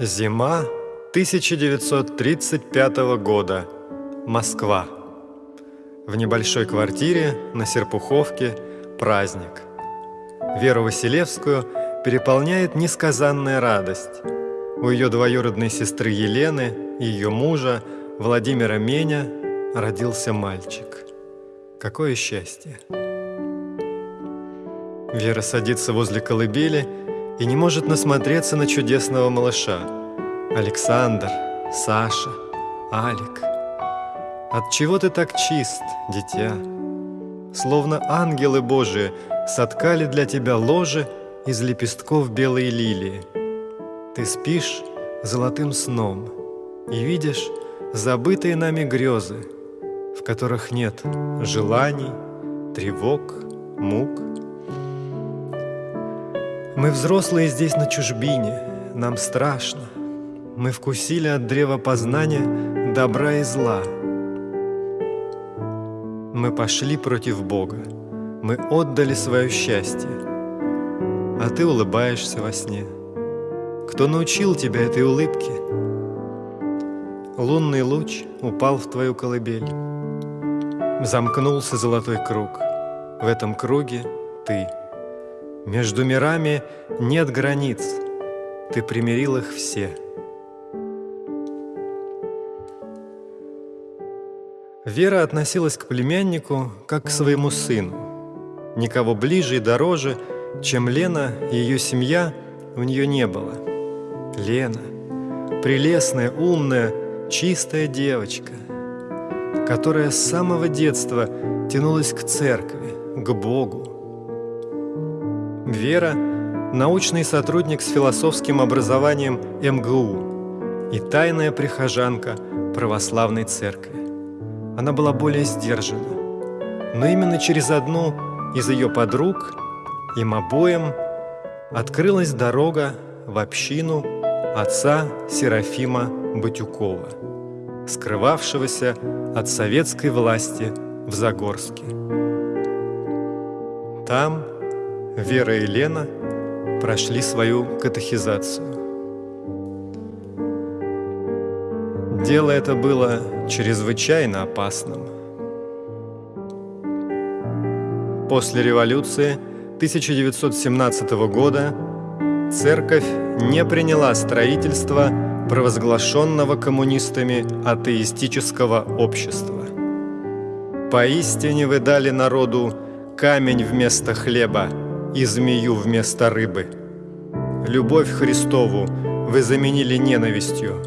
Зима 1935 года. Москва. В небольшой квартире на Серпуховке праздник. Веру Василевскую переполняет несказанная радость. У ее двоюродной сестры Елены и ее мужа Владимира Меня родился мальчик. Какое счастье! Вера садится возле колыбели и не может насмотреться на чудесного малыша. Александр, Саша, Алик. От чего ты так чист, дитя? Словно ангелы Божии соткали для тебя ложе из лепестков белой лилии. Ты спишь золотым сном и видишь забытые нами грезы, в которых нет желаний, тревог, мук. Мы взрослые здесь на чужбине, нам страшно. Мы вкусили от древа познания добра и зла. Мы пошли против Бога, мы отдали свое счастье, а ты улыбаешься во сне. Кто научил тебя этой улыбке? Лунный луч упал в твою колыбель. Замкнулся золотой круг. В этом круге ты — между мирами нет границ, ты примирил их все. Вера относилась к племяннику как к своему сыну. Никого ближе и дороже, чем Лена и ее семья, у нее не было. Лена, прелестная, умная, чистая девочка, которая с самого детства тянулась к церкви, к Богу, Вера – научный сотрудник с философским образованием МГУ и тайная прихожанка православной церкви. Она была более сдержана, но именно через одну из ее подруг им обоим открылась дорога в общину отца Серафима Батюкова, скрывавшегося от советской власти в Загорске. Там – Вера и Лена прошли свою катехизацию. Дело это было чрезвычайно опасным. После революции 1917 года церковь не приняла строительство провозглашенного коммунистами атеистического общества. Поистине вы дали народу камень вместо хлеба – и змею вместо рыбы. Любовь Христову вы заменили ненавистью,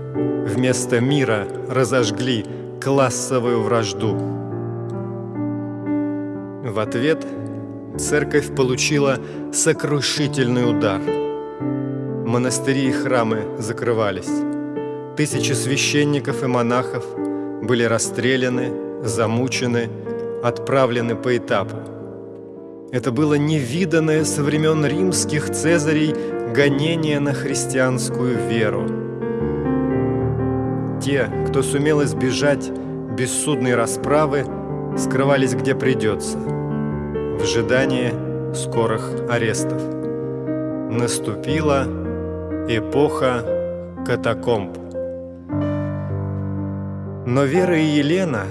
вместо мира разожгли классовую вражду. В ответ церковь получила сокрушительный удар. Монастыри и храмы закрывались. Тысячи священников и монахов были расстреляны, замучены, отправлены по этапу. Это было невиданное со времен римских цезарей гонение на христианскую веру. Те, кто сумел избежать бессудной расправы, скрывались где придется, в ожидании скорых арестов. Наступила эпоха катакомб. Но Вера и Елена,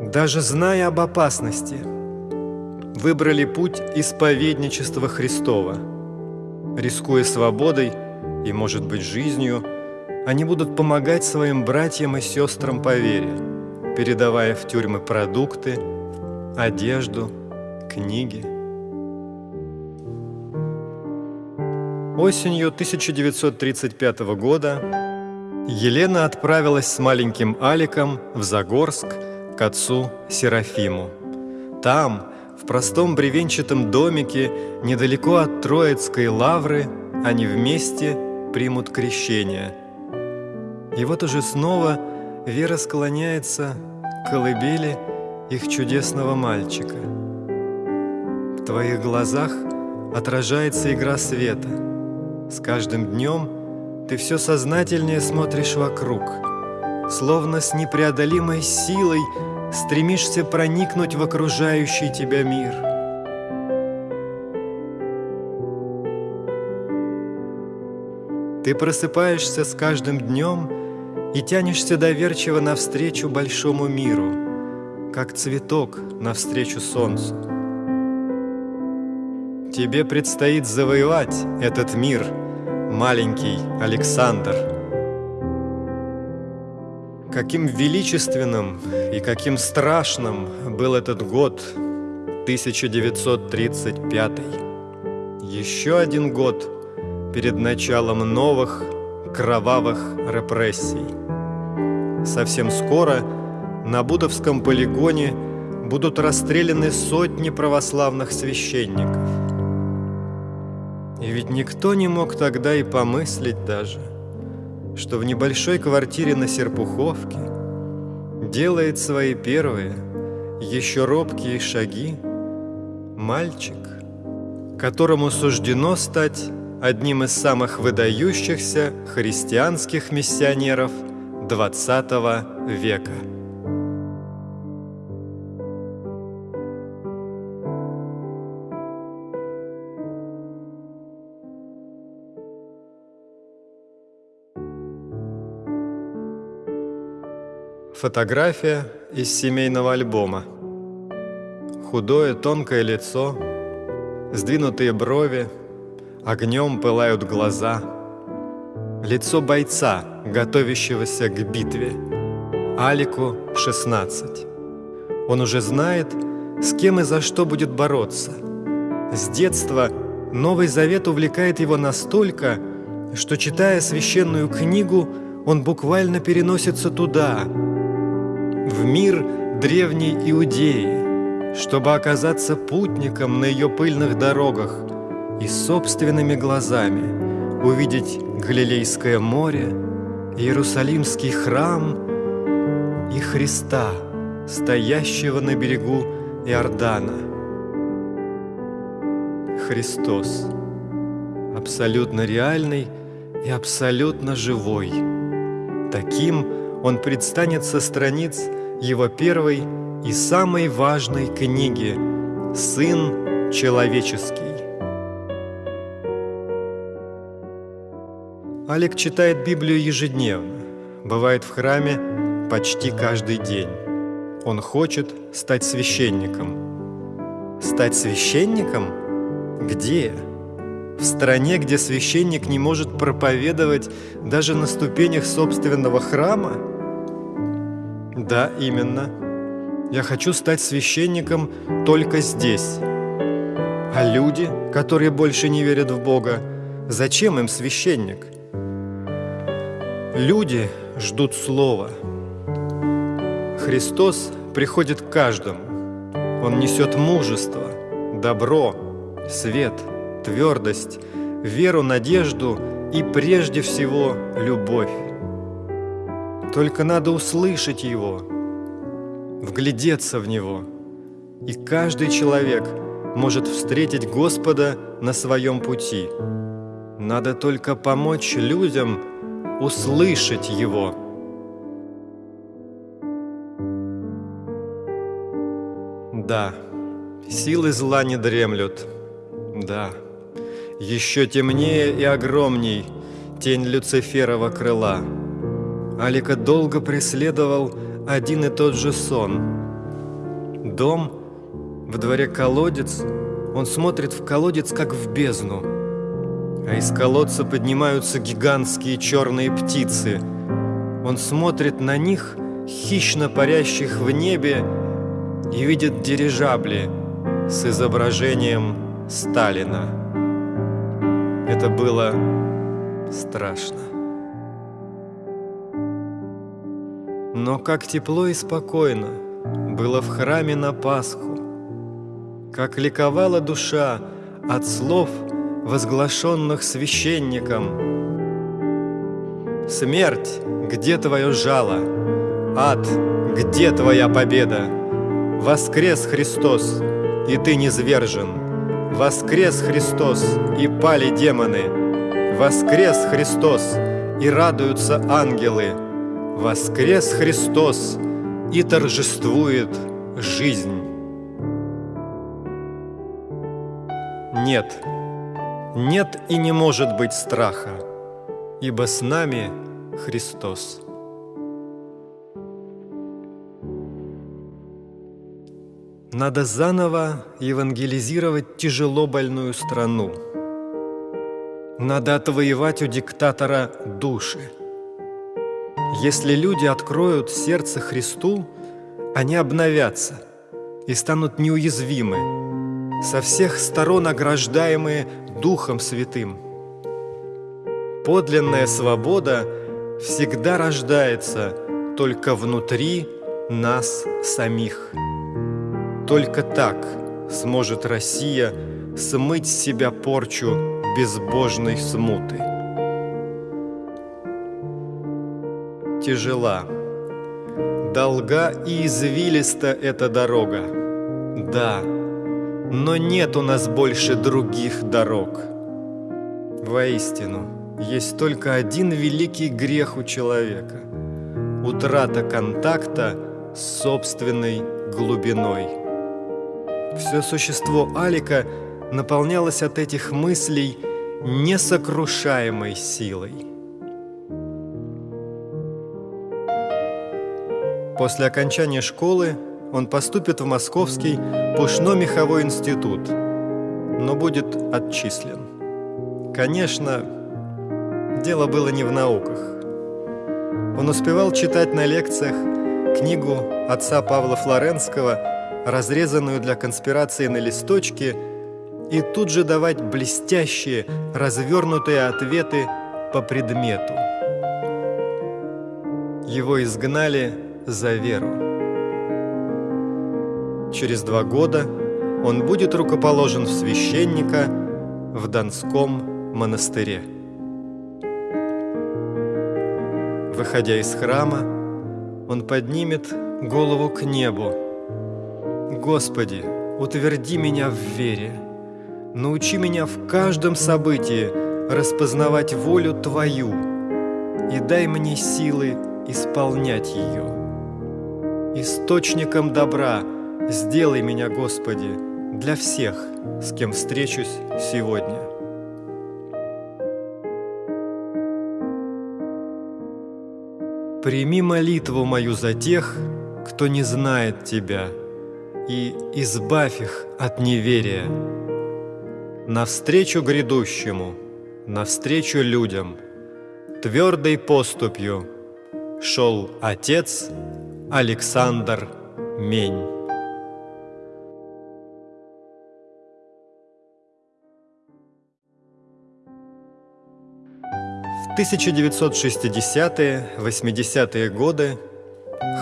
даже зная об опасности – выбрали путь исповедничества Христова. Рискуя свободой и, может быть, жизнью, они будут помогать своим братьям и сестрам по вере, передавая в тюрьмы продукты, одежду, книги. Осенью 1935 года Елена отправилась с маленьким Аликом в Загорск к отцу Серафиму. Там, в простом бревенчатом домике недалеко от Троицкой лавры они вместе примут крещение. И вот уже снова Вера склоняется к колыбели их чудесного мальчика. В твоих глазах отражается игра света. С каждым днем ты все сознательнее смотришь вокруг, словно с непреодолимой силой стремишься проникнуть в окружающий тебя мир. Ты просыпаешься с каждым днем и тянешься доверчиво навстречу большому миру, как цветок навстречу солнцу. Тебе предстоит завоевать этот мир, маленький Александр. Каким величественным и каким страшным был этот год 1935. Еще один год перед началом новых кровавых репрессий. Совсем скоро на Будовском полигоне будут расстреляны сотни православных священников. И ведь никто не мог тогда и помыслить даже, что в небольшой квартире на Серпуховке делает свои первые, еще робкие шаги мальчик, которому суждено стать одним из самых выдающихся христианских миссионеров XX века. Фотография из семейного альбома. Худое тонкое лицо, сдвинутые брови, огнем пылают глаза. Лицо бойца, готовящегося к битве. Алику 16. Он уже знает, с кем и за что будет бороться. С детства Новый Завет увлекает его настолько, что, читая священную книгу, он буквально переносится туда, в мир древней Иудеи, чтобы оказаться путником на ее пыльных дорогах и собственными глазами увидеть Галилейское море, Иерусалимский храм и Христа, стоящего на берегу Иордана. Христос, абсолютно реальный и абсолютно живой. Таким он предстанет со страниц его первой и самой важной книги «Сын человеческий». Олег читает Библию ежедневно, бывает в храме почти каждый день. Он хочет стать священником. Стать священником? Где? В стране, где священник не может проповедовать даже на ступенях собственного храма? Да, именно. Я хочу стать священником только здесь. А люди, которые больше не верят в Бога, зачем им священник? Люди ждут Слова. Христос приходит к каждому. Он несет мужество, добро, свет, твердость, веру, надежду и прежде всего любовь. Только надо услышать его, вглядеться в него. И каждый человек может встретить Господа на своем пути. Надо только помочь людям услышать Его. Да, силы зла не дремлют. Да, еще темнее и огромней тень Люциферова крыла – Алика долго преследовал один и тот же сон. Дом, в дворе колодец, он смотрит в колодец, как в бездну. А из колодца поднимаются гигантские черные птицы. Он смотрит на них, хищно парящих в небе, и видит дирижабли с изображением Сталина. Это было страшно. Но как тепло и спокойно было в храме на Пасху, как ликовала душа от слов, возглашенных священником. Смерть, где твое жало? Ад, где твоя победа? Воскрес Христос, и ты не звержен. Воскрес Христос, и пали демоны. Воскрес Христос, и радуются ангелы. Воскрес Христос и торжествует жизнь. Нет, нет и не может быть страха. ибо с нами Христос. Надо заново евангелизировать тяжело больную страну. Надо отвоевать у диктатора души. Если люди откроют сердце Христу, они обновятся и станут неуязвимы, со всех сторон ограждаемые Духом Святым. Подлинная свобода всегда рождается только внутри нас самих. Только так сможет Россия смыть с себя порчу безбожной смуты. Тяжела, долга и извилиста эта дорога. Да, но нет у нас больше других дорог. Воистину, есть только один великий грех у человека – утрата контакта с собственной глубиной. Все существо Алика наполнялось от этих мыслей несокрушаемой силой. После окончания школы он поступит в Московский пушно-меховой институт, но будет отчислен. Конечно, дело было не в науках. Он успевал читать на лекциях книгу отца Павла Флоренского разрезанную для конспирации на листочке, и тут же давать блестящие, развернутые ответы по предмету. Его изгнали за веру. Через два года он будет рукоположен в священника в Донском монастыре. Выходя из храма, он поднимет голову к небу, Господи, утверди меня в вере, научи меня в каждом событии распознавать волю Твою и дай мне силы исполнять ее. Источником добра сделай меня, Господи, для всех, с кем встречусь сегодня. Прими молитву мою за тех, кто не знает Тебя – и избавь их от неверия. Навстречу грядущему, навстречу людям, твердой поступью шел отец Александр Мень. В 1960-80-е годы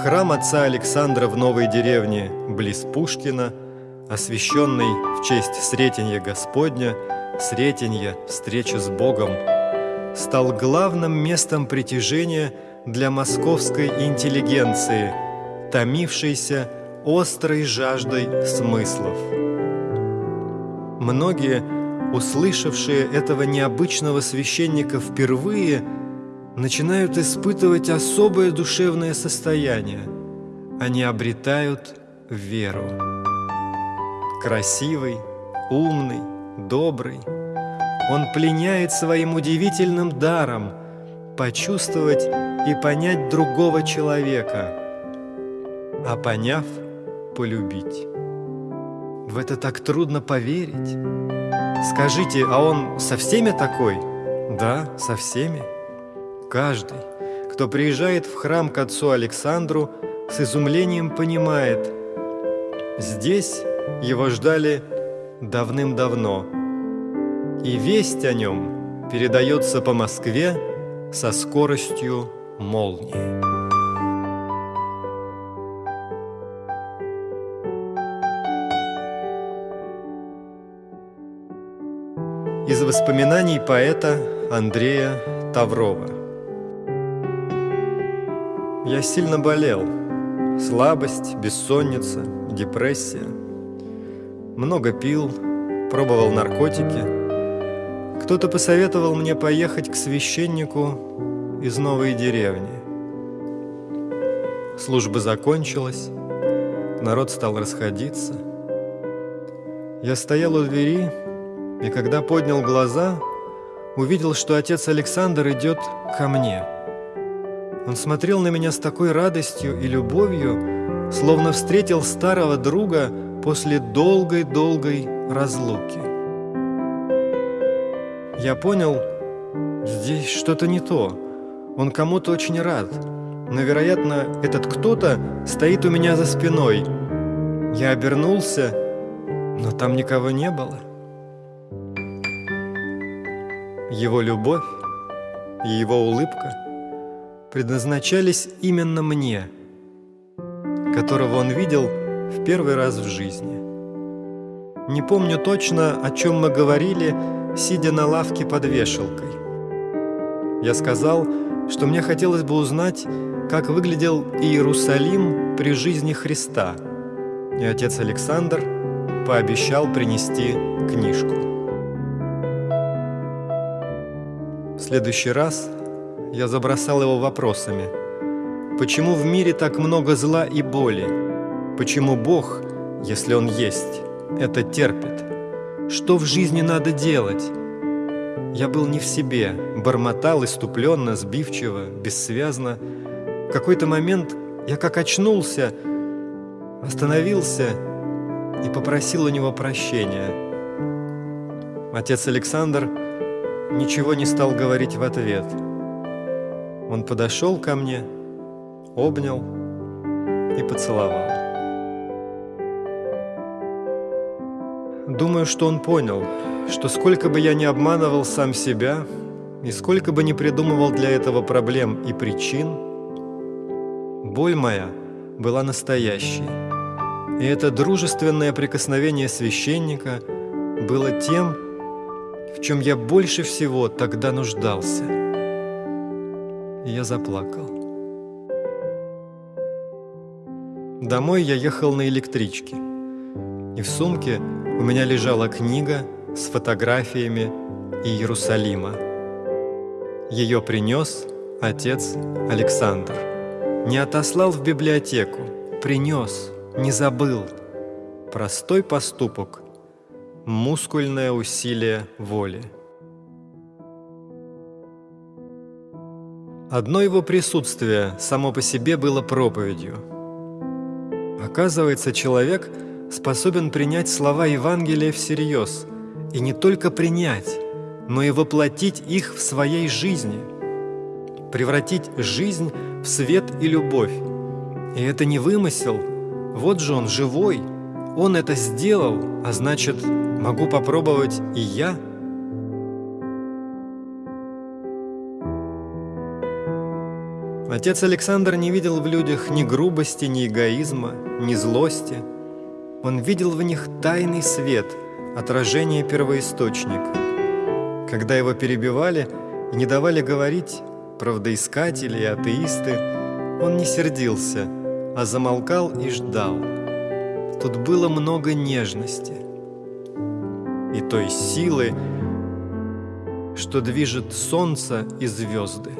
Храм отца Александра в Новой деревне, близ Пушкина, освященный в честь Сретенья Господня, Сретенья, встречи с Богом, стал главным местом притяжения для московской интеллигенции, томившейся острой жаждой смыслов. Многие, услышавшие этого необычного священника впервые, начинают испытывать особое душевное состояние. Они обретают веру. Красивый, умный, добрый. Он пленяет своим удивительным даром почувствовать и понять другого человека, а поняв, полюбить. В это так трудно поверить. Скажите, а он со всеми такой? Да, со всеми. Каждый, кто приезжает в храм к отцу Александру, с изумлением понимает, здесь его ждали давным-давно, и весть о нем передается по Москве со скоростью молнии. Из воспоминаний поэта Андрея Таврова я сильно болел. Слабость, бессонница, депрессия. Много пил, пробовал наркотики. Кто-то посоветовал мне поехать к священнику из новой деревни. Служба закончилась, народ стал расходиться. Я стоял у двери, и когда поднял глаза, увидел, что отец Александр идет ко мне. Он смотрел на меня с такой радостью и любовью, словно встретил старого друга после долгой-долгой разлуки. Я понял, здесь что-то не то. Он кому-то очень рад, но, вероятно, этот кто-то стоит у меня за спиной. Я обернулся, но там никого не было. Его любовь и его улыбка предназначались именно мне, которого он видел в первый раз в жизни. Не помню точно, о чем мы говорили, сидя на лавке под вешалкой. Я сказал, что мне хотелось бы узнать, как выглядел Иерусалим при жизни Христа, и отец Александр пообещал принести книжку. В следующий раз я забросал его вопросами. Почему в мире так много зла и боли? Почему Бог, если Он есть, это терпит? Что в жизни надо делать? Я был не в себе, бормотал иступленно, сбивчиво, бессвязно. В какой-то момент я как очнулся, остановился и попросил у него прощения. Отец Александр ничего не стал говорить в ответ. Он подошел ко мне, обнял и поцеловал. Думаю, что он понял, что сколько бы я ни обманывал сам себя, и сколько бы ни придумывал для этого проблем и причин, боль моя была настоящей. И это дружественное прикосновение священника было тем, в чем я больше всего тогда нуждался и я заплакал. Домой я ехал на электричке, и в сумке у меня лежала книга с фотографиями Иерусалима. Ее принес отец Александр. Не отослал в библиотеку, принес, не забыл. Простой поступок, мускульное усилие воли. Одно его присутствие само по себе было проповедью. Оказывается, человек способен принять слова Евангелия всерьез, и не только принять, но и воплотить их в своей жизни, превратить жизнь в свет и любовь. И это не вымысел, вот же он живой, он это сделал, а значит, могу попробовать и я – Отец Александр не видел в людях ни грубости, ни эгоизма, ни злости. Он видел в них тайный свет, отражение первоисточника. Когда его перебивали и не давали говорить правдоискатели и атеисты, он не сердился, а замолкал и ждал. Тут было много нежности и той силы, что движет солнце и звезды.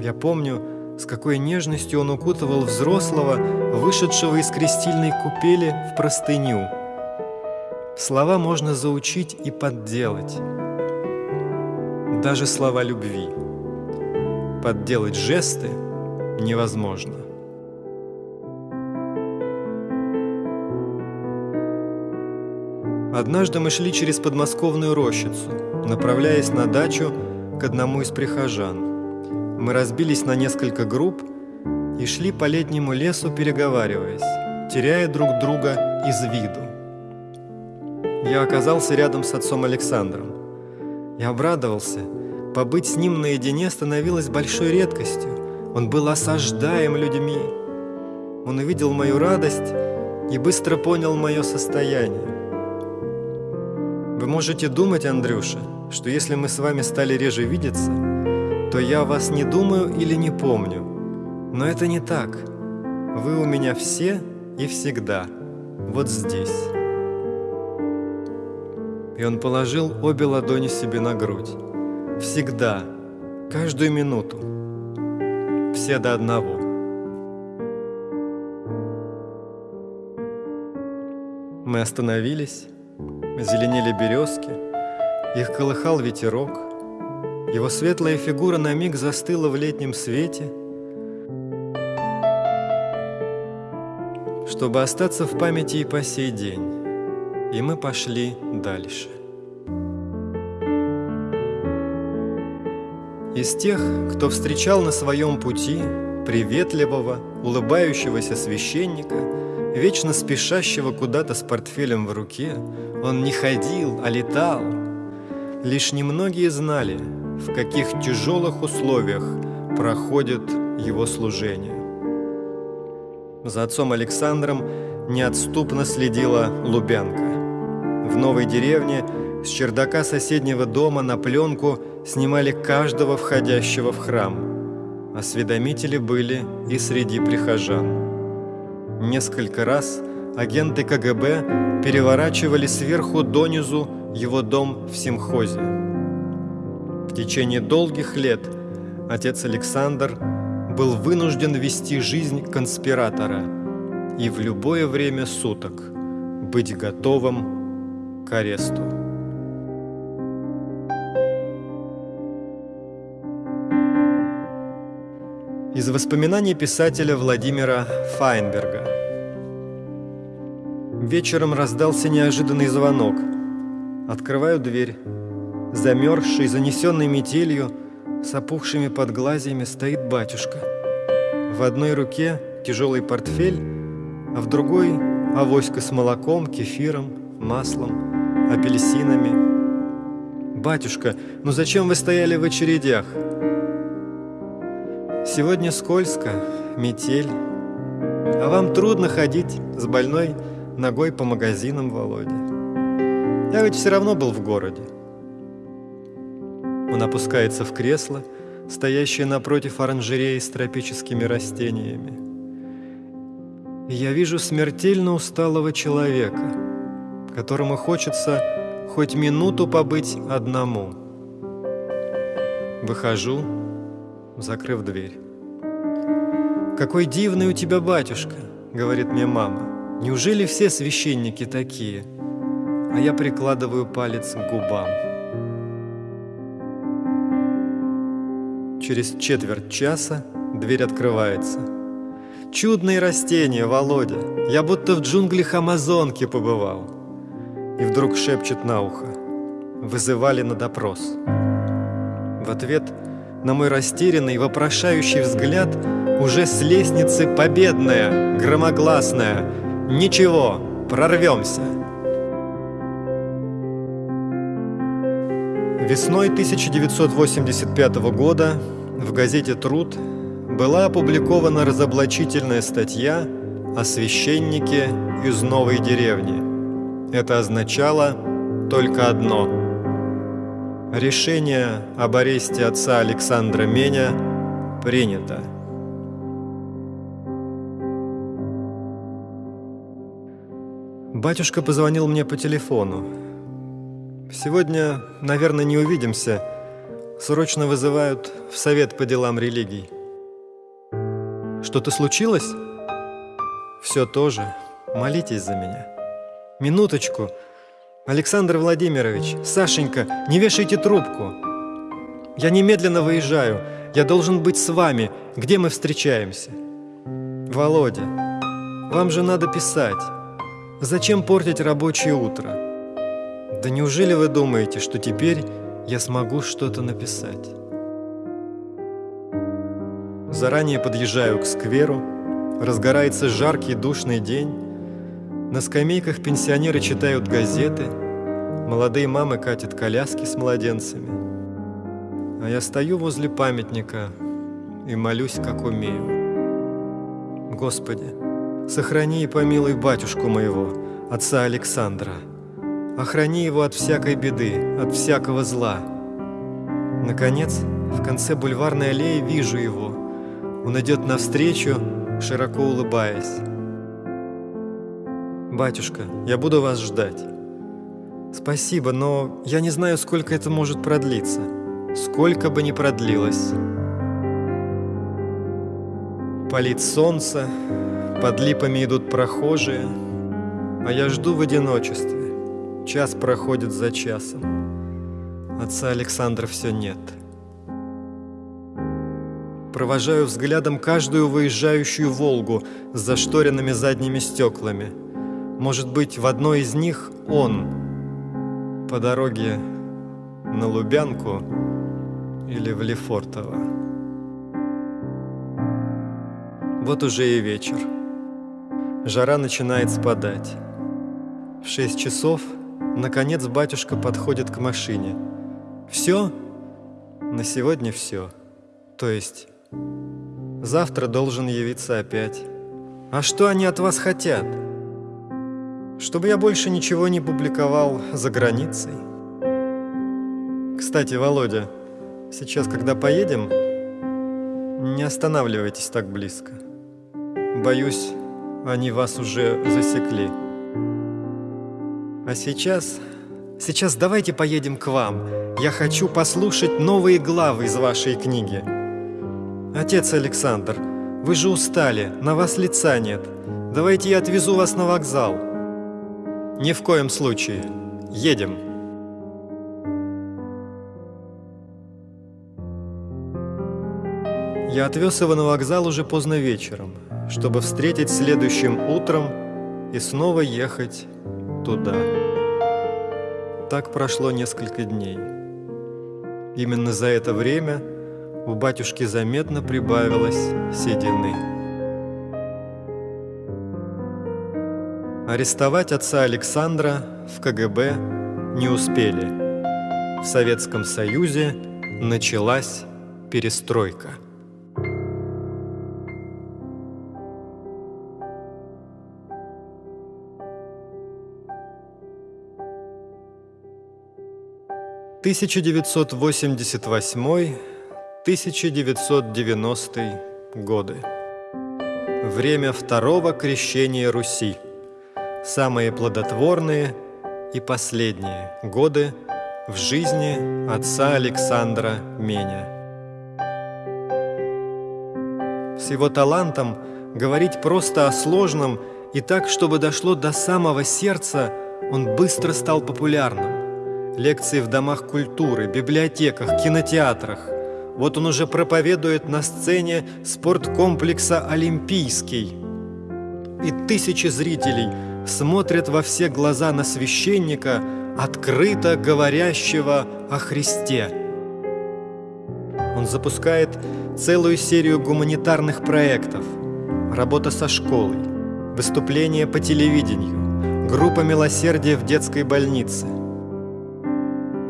Я помню, с какой нежностью он укутывал взрослого, вышедшего из крестильной купели в простыню. Слова можно заучить и подделать. Даже слова любви. Подделать жесты невозможно. Однажды мы шли через подмосковную рощицу, направляясь на дачу к одному из прихожан. Мы разбились на несколько групп и шли по летнему лесу, переговариваясь, теряя друг друга из виду. Я оказался рядом с отцом Александром. Я обрадовался. Побыть с ним наедине становилось большой редкостью. Он был осаждаем людьми. Он увидел мою радость и быстро понял мое состояние. Вы можете думать, Андрюша, что если мы с вами стали реже видеться, то я вас не думаю или не помню. Но это не так. Вы у меня все и всегда. Вот здесь. И он положил обе ладони себе на грудь. Всегда, каждую минуту. Все до одного. Мы остановились, зеленели березки, их колыхал ветерок, Его светлая фигура на миг застыла в летнем свете, чтобы остаться в памяти и по сей день. И мы пошли дальше. Из тех, кто встречал на своем пути приветливого, улыбающегося священника, вечно спешащего куда-то с портфелем в руке, он не ходил, а летал. Лишь немногие знали, в каких тяжелых условиях проходит его служение. За отцом Александром неотступно следила Лубянка. В новой деревне с чердака соседнего дома на пленку снимали каждого входящего в храм. Осведомители были и среди прихожан. Несколько раз агенты КГБ переворачивали сверху донизу его дом в Симхозе. В течение долгих лет отец Александр был вынужден вести жизнь конспиратора и в любое время суток быть готовым к аресту. Из воспоминаний писателя Владимира Файнберга. Вечером раздался неожиданный звонок. Открываю дверь. Замерзший, занесенный метелью, с опухшими подглазьями стоит батюшка. В одной руке тяжелый портфель, а в другой – авоська с молоком, кефиром, маслом, апельсинами. «Батюшка, ну зачем вы стояли в очередях?» Сегодня скользко, метель, а вам трудно ходить с больной ногой по магазинам, Володя. Я ведь все равно был в городе. Он опускается в кресло, стоящее напротив оранжереи с тропическими растениями. Я вижу смертельно усталого человека, которому хочется хоть минуту побыть одному. Выхожу, закрыв дверь. «Какой дивный у тебя батюшка!» — говорит мне мама. «Неужели все священники такие?» А я прикладываю палец к губам. Через четверть часа дверь открывается. «Чудные растения, Володя! Я будто в джунглях Амазонки побывал!» И вдруг шепчет на ухо. Вызывали на допрос. В ответ – на мой растерянный, вопрошающий взгляд уже с лестницы победная, громогласная. Ничего, прорвемся. Весной 1985 года в газете «Труд» была опубликована разоблачительная статья о священнике из новой деревни. Это означало только одно – Решение об аресте отца Александра Меня принято. Батюшка позвонил мне по телефону. Сегодня, наверное, не увидимся. Срочно вызывают в совет по делам религий. Что-то случилось? Все тоже. Молитесь за меня. Минуточку. Александр Владимирович, Сашенька, не вешайте трубку. Я немедленно выезжаю. Я должен быть с вами. Где мы встречаемся? Володя, вам же надо писать. Зачем портить рабочее утро? Да неужели вы думаете, что теперь я смогу что-то написать? Заранее подъезжаю к скверу. Разгорается жаркий душный день. На скамейках пенсионеры читают газеты, молодые мамы катят коляски с младенцами. А я стою возле памятника и молюсь, как умею. Господи, сохрани и помилуй батюшку моего, отца Александра. Охрани его от всякой беды, от всякого зла. Наконец, в конце бульварной аллеи вижу его. Он идет навстречу, широко улыбаясь. «Батюшка, я буду вас ждать». «Спасибо, но я не знаю, сколько это может продлиться. Сколько бы ни продлилось». Палит солнце, под липами идут прохожие, а я жду в одиночестве. Час проходит за часом. Отца Александра все нет. провожаю взглядом каждую выезжающую «Волгу» с зашторенными задними стеклами. Может быть, в одной из них он по дороге на Лубянку или в Лефортово. Вот уже и вечер. Жара начинает спадать. В шесть часов, наконец, батюшка подходит к машине. Все? На сегодня все. То есть, завтра должен явиться опять. А что они от вас хотят? Чтобы я больше ничего не публиковал за границей. Кстати, Володя, сейчас, когда поедем, не останавливайтесь так близко. Боюсь, они вас уже засекли. А сейчас... Сейчас давайте поедем к вам. Я хочу послушать новые главы из вашей книги. Отец Александр, вы же устали, на вас лица нет. Давайте я отвезу вас на вокзал. Ни в коем случае. Едем. Я отвез его на вокзал уже поздно вечером чтобы встретить следующим утром и снова ехать туда. Так прошло несколько дней. Именно за это время у батюшки заметно прибавилось седины. Арестовать отца Александра в КГБ не успели. В Советском Союзе началась перестройка. 1988-1990 годы. Время второго крещения Руси. Самые плодотворные и последние годы в жизни отца Александра Меня. С его талантом говорить просто о сложном и так, чтобы дошло до самого сердца, он быстро стал популярным лекции в домах культуры, библиотеках, кинотеатрах. Вот он уже проповедует на сцене спорткомплекса «Олимпийский». И тысячи зрителей смотрят во все глаза на священника, открыто говорящего о Христе. Он запускает целую серию гуманитарных проектов, работа со школой, выступления по телевидению, группа милосердия в детской больнице –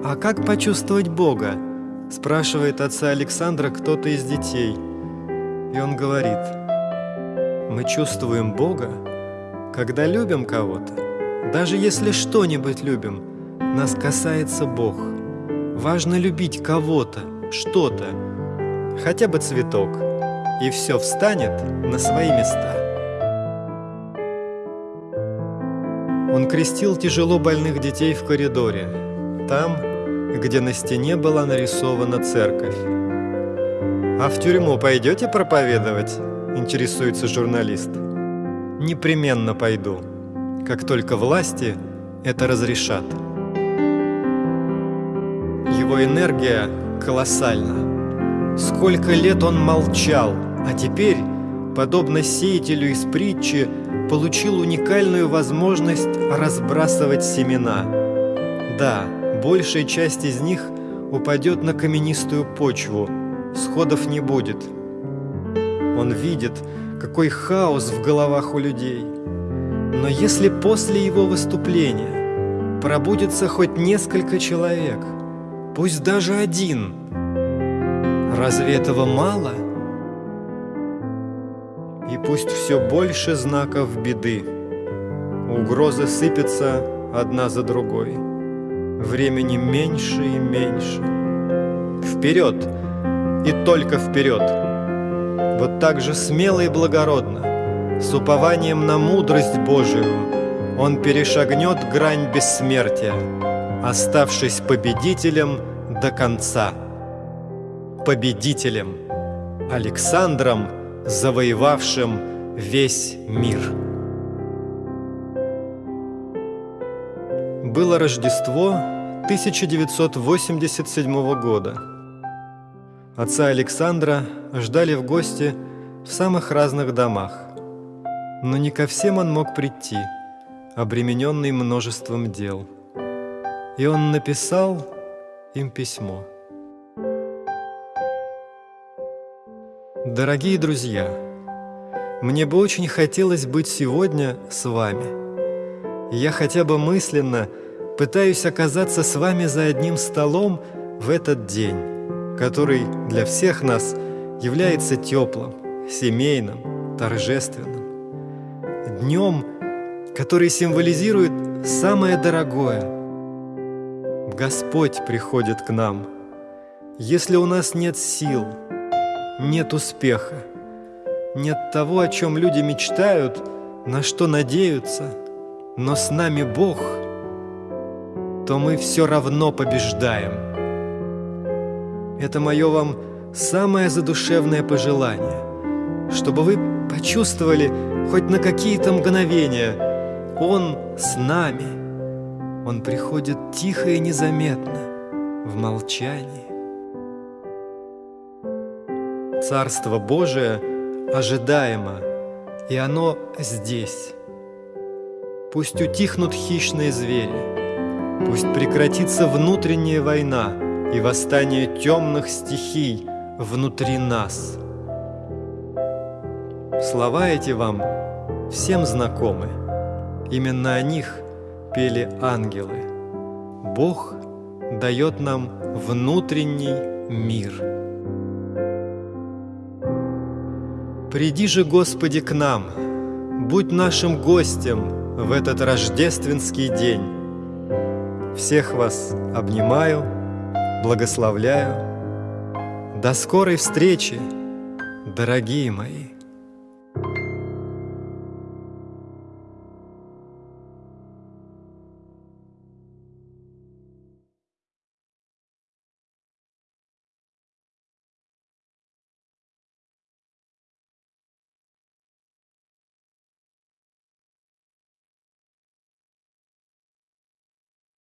«А как почувствовать Бога?» – спрашивает отца Александра кто-то из детей. И он говорит, «Мы чувствуем Бога, когда любим кого-то. Даже если что-нибудь любим, нас касается Бог. Важно любить кого-то, что-то, хотя бы цветок, и все встанет на свои места». Он крестил тяжело больных детей в коридоре. Там, где на стене была нарисована церковь. «А в тюрьму пойдете проповедовать?» – интересуется журналист. «Непременно пойду, как только власти это разрешат». Его энергия колоссальна. Сколько лет он молчал, а теперь, подобно сеятелю из притчи, получил уникальную возможность разбрасывать семена. Да, большая часть из них упадет на каменистую почву, сходов не будет. Он видит, какой хаос в головах у людей. Но если после его выступления пробудется хоть несколько человек, пусть даже один, разве этого мало? И пусть все больше знаков беды, угрозы сыпятся одна за другой времени меньше и меньше. Вперед! И только вперед! Вот так же смело и благородно, с упованием на мудрость Божию, он перешагнет грань бессмертия, оставшись победителем до конца. Победителем, Александром, завоевавшим весь мир. Было Рождество 1987 года. Отца Александра ждали в гости в самых разных домах, но не ко всем он мог прийти, обремененный множеством дел. И он написал им письмо. Дорогие друзья, мне бы очень хотелось быть сегодня с вами. Я хотя бы мысленно пытаюсь оказаться с вами за одним столом в этот день, который для всех нас является теплым, семейным, торжественным. Днем, который символизирует самое дорогое. Господь приходит к нам. Если у нас нет сил, нет успеха, нет того, о чем люди мечтают, на что надеются, но с нами Бог, то мы все равно побеждаем. Это мое вам самое задушевное пожелание, чтобы вы почувствовали хоть на какие-то мгновения, Он с нами. Он приходит тихо и незаметно, в молчании. Царство Божие – ожидаемо, и оно здесь. Пусть утихнут хищные звери, пусть прекратится внутренняя война и восстание темных стихий внутри нас. Слова эти вам всем знакомы, именно о них пели ангелы. Бог дает нам внутренний мир. Приди же, Господи, к нам, будь нашим гостем в этот рождественский день. Всех вас обнимаю, благословляю. До скорой встречи, дорогие мои.